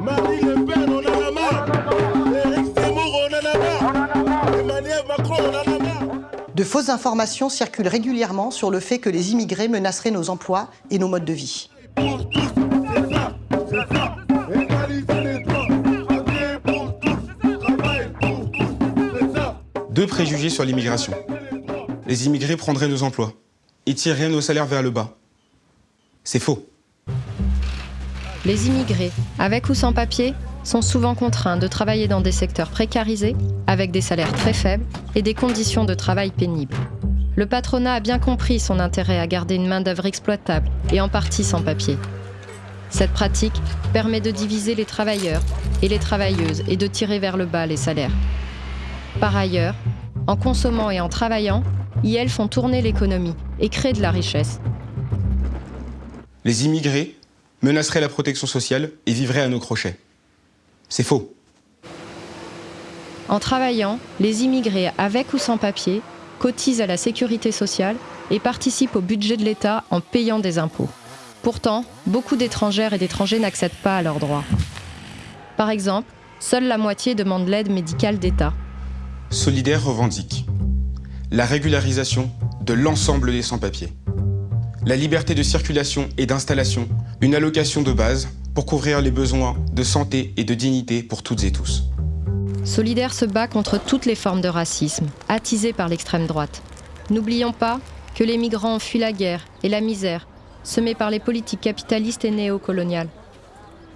Marie Le Pen, on en a marre. Éric Zemmour, on en a marre. Emmanuel Macron, on en a marre. De fausses informations circulent régulièrement sur le fait que les immigrés menaceraient nos emplois et nos modes de vie. Pour tous, c'est ça, c'est ça. Égaliser les droits. Travailler pour tous, travail pour tous, c'est ça. Deux préjugés sur l'immigration. Les immigrés prendraient nos emplois. Ils tireraient nos salaires vers le bas. C'est faux. Les immigrés, avec ou sans papier, sont souvent contraints de travailler dans des secteurs précarisés, avec des salaires très faibles et des conditions de travail pénibles. Le patronat a bien compris son intérêt à garder une main-d'œuvre exploitable et en partie sans papier. Cette pratique permet de diviser les travailleurs et les travailleuses et de tirer vers le bas les salaires. Par ailleurs, en consommant et en travaillant, ils font tourner l'économie et créent de la richesse. Les immigrés menaceraient la protection sociale et vivraient à nos crochets. C'est faux. En travaillant, les immigrés avec ou sans papier cotisent à la sécurité sociale et participent au budget de l'État en payant des impôts. Pourtant, beaucoup d'étrangères et d'étrangers n'accèdent pas à leurs droits. Par exemple, seule la moitié demande l'aide médicale d'État. Solidaire revendique la régularisation de l'ensemble des sans-papiers, la liberté de circulation et d'installation, une allocation de base pour couvrir les besoins de santé et de dignité pour toutes et tous. Solidaire se bat contre toutes les formes de racisme, attisées par l'extrême droite. N'oublions pas que les migrants ont fui la guerre et la misère, semée par les politiques capitalistes et néocoloniales.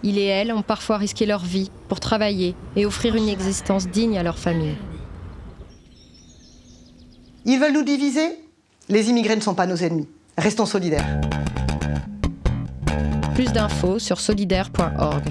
Ils et elles ont parfois risqué leur vie pour travailler et offrir une existence digne à leur famille. Ils veulent nous diviser? Les immigrés ne sont pas nos ennemis. Restons solidaires. Plus d'infos sur solidaire.org.